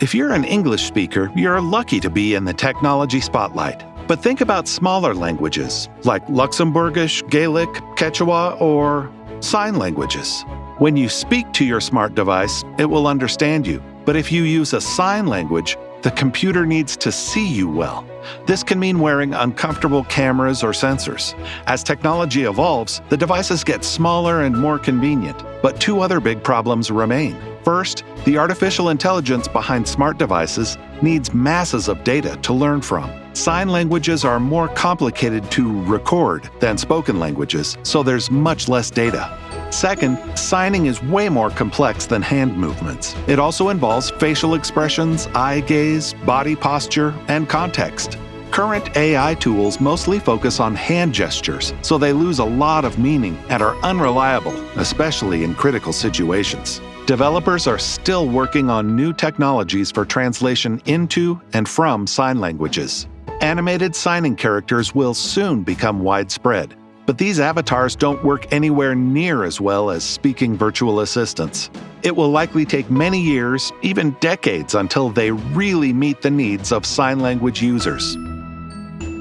If you're an English speaker, you're lucky to be in the technology spotlight. But think about smaller languages like Luxembourgish, Gaelic, Quechua, or sign languages. When you speak to your smart device, it will understand you. But if you use a sign language, the computer needs to see you well. This can mean wearing uncomfortable cameras or sensors. As technology evolves, the devices get smaller and more convenient. But two other big problems remain. First, the artificial intelligence behind smart devices needs masses of data to learn from. Sign languages are more complicated to record than spoken languages, so there's much less data. Second, signing is way more complex than hand movements. It also involves facial expressions, eye gaze, body posture, and context. Current AI tools mostly focus on hand gestures, so they lose a lot of meaning and are unreliable, especially in critical situations. Developers are still working on new technologies for translation into and from sign languages. Animated signing characters will soon become widespread, but these avatars don't work anywhere near as well as speaking virtual assistants. It will likely take many years, even decades, until they really meet the needs of sign language users.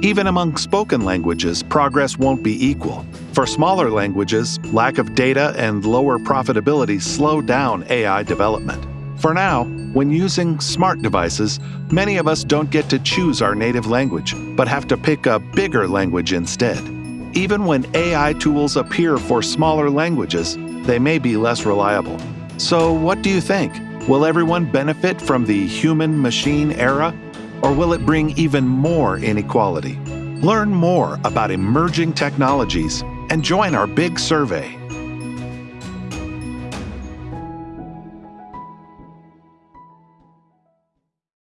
Even among spoken languages, progress won't be equal. For smaller languages, lack of data and lower profitability slow down AI development. For now, when using smart devices, many of us don't get to choose our native language, but have to pick a bigger language instead. Even when AI tools appear for smaller languages, they may be less reliable. So, what do you think? Will everyone benefit from the human machine era? Or will it bring even more inequality? Learn more about emerging technologies and join our big survey